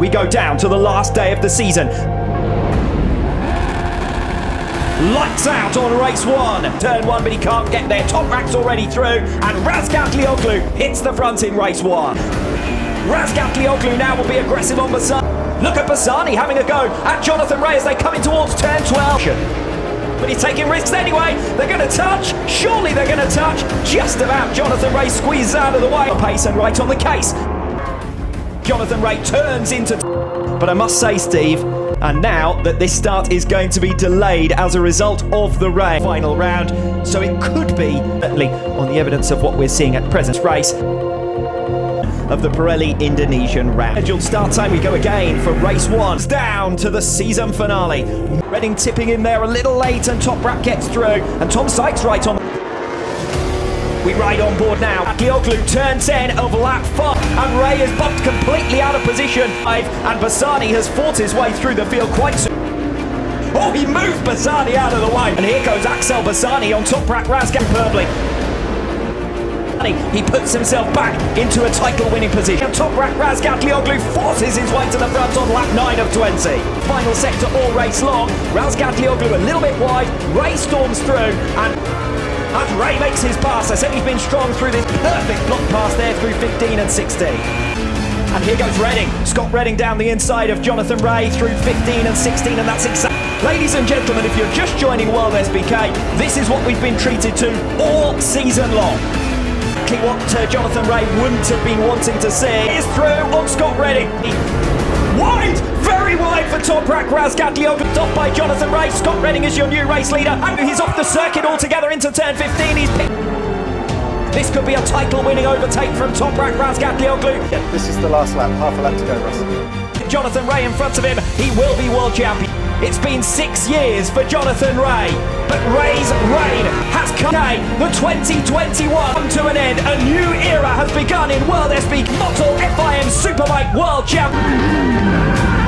we go down to the last day of the season. Lights out on race one. Turn one, but he can't get there. Toprak's already through, and Razgatlioglu hits the front in race one. Razgatlioglu now will be aggressive on Bassani. Look at Bassani having a go at Jonathan Rea as they come in towards turn 12. But he's taking risks anyway. They're going to touch. Surely they're going to touch. Just about Jonathan Rea squeezes out of the way. Pace and right on the case. Jonathan Rea turns into. But I must say, Steve, and now that this start is going to be delayed as a result of the rain final round, so it could be, certainly on the evidence of what we're seeing at present race, of the Pirelli Indonesian round. Scheduled start time, we go again for race one. Down to the season finale. Redding tipping in there a little late and Top Toprak gets through and Tom Sykes right on we ride on board now. Atlioglu turns 10 of lap 5 and is bumped completely out of position. And Bassani has fought his way through the field quite soon. Oh, he moved Bassani out of the way. And here goes Axel Bassani on Toprak Razgat Perbly. He puts himself back into a title-winning position. On top Toprak Razgatlioglu forces his way to the front on lap 9 of 20. Final sector all race long. Razgatlioglu a little bit wide. Rea storms through and as Rea makes his pass, I said he's been strong through this perfect block pass there through 15 and 16. And here goes Redding. Scott Redding down the inside of Jonathan Rea through 15 and 16, and that's exactly. Ladies and gentlemen, if you're just joining World SBK, this is what we've been treated to all season long. What uh, Jonathan Rea wouldn't have been wanting to see is through on Scott Redding. Wide, Toprak Razgatlioglu, off by Jonathan Rea. Scott Redding is your new race leader. And he's off the circuit altogether into turn 15. He's. This could be a title-winning overtake from Toprak Razgatlioglu. Yeah, this is the last lap, half a lap to go, Russ. Jonathan Rea in front of him, he will be world champion. It's been six years for Jonathan Rea, but Rea's reign has come. The 2021 come to an end. A new era has begun in World SB Motul FIM Superbike World Champion.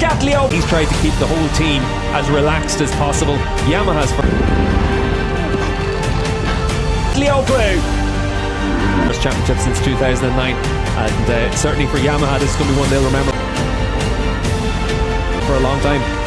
Razgatlio. He's tried to keep the whole team as relaxed as possible. Yamaha's for Leo Blue. First championship since 2009, and uh, certainly for Yamaha, this is going to be one they'll remember for a long time.